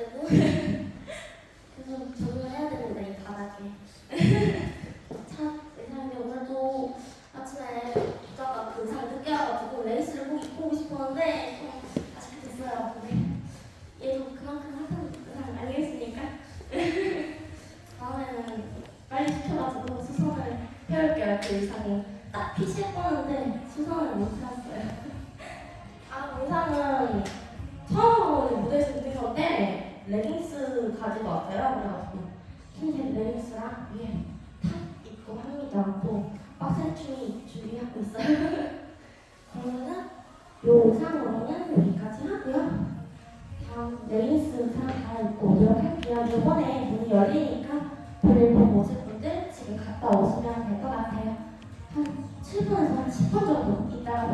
때도 계속 적응해야 됩니다 이 바닥에. 참 의상인데 오늘도 아침에 오다가 그 의상 늦게 와가지고 레이스를 꼭 입고 오고 싶었는데 좀 아쉽게 됐어요. 근데 얘도 그만큼 하는 의상 아니겠습니까? 다음에는 빨리 시켜가지고 수선을 해올게요. 그 의상이 딱 피치해 뻗는데 수선을 못 해왔어요. 레깅스 가지고 왔어요. 그래가지고 흰색 레깅스랑 위에 top 입고 합니다. 또 빡센 춤을 준비하고 있어요. 그러면은 요 의상으로는 여기까지 하고요. 다음 레깅스 의상 갈아입고 오도록 할게요. 이번에 문이 열리니까 볼일 보고 오실 분들 지금 갔다 오시면 될 것 같아요. 한 7분에서 한 10분 정도 이따가